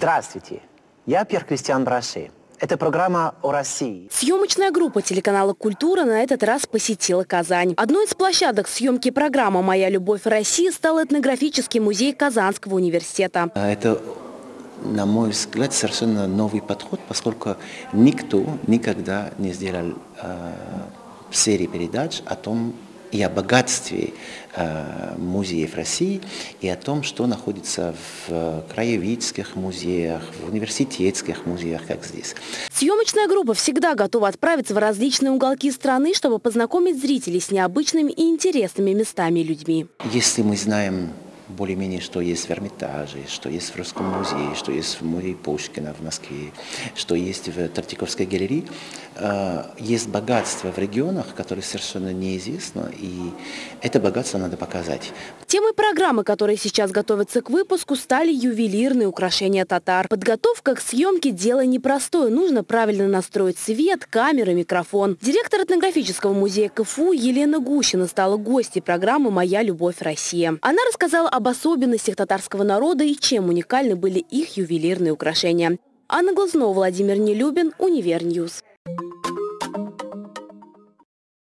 Здравствуйте, я Пьер Кристиан Браши. Это программа о России. Съемочная группа телеканала «Культура» на этот раз посетила Казань. Одной из площадок съемки программы «Моя любовь России» стал этнографический музей Казанского университета. Это на мой взгляд, совершенно новый подход, поскольку никто никогда не сделал э, серии передач о том, и о богатстве э, музеев России, и о том, что находится в краеведческих музеях, в университетских музеях, как здесь. Съемочная группа всегда готова отправиться в различные уголки страны, чтобы познакомить зрителей с необычными и интересными местами и людьми. Если мы знаем более-менее, что есть в Эрмитаже, что есть в Русском музее, что есть в музее Пушкина в Москве, что есть в Тартиковской галерее. Э, есть богатство в регионах, которое совершенно неизвестно, и это богатство надо показать. Темой программы, которые сейчас готовятся к выпуску, стали ювелирные украшения татар. Подготовка к съемке – дело непростое. Нужно правильно настроить свет, камеры, микрофон. Директор этнографического музея КФУ Елена Гущина стала гостьей программы «Моя любовь Россия». Она рассказала об особенностях татарского народа и чем уникальны были их ювелирные украшения. Анна Глазнова, Владимир Нелюбин, Универ News.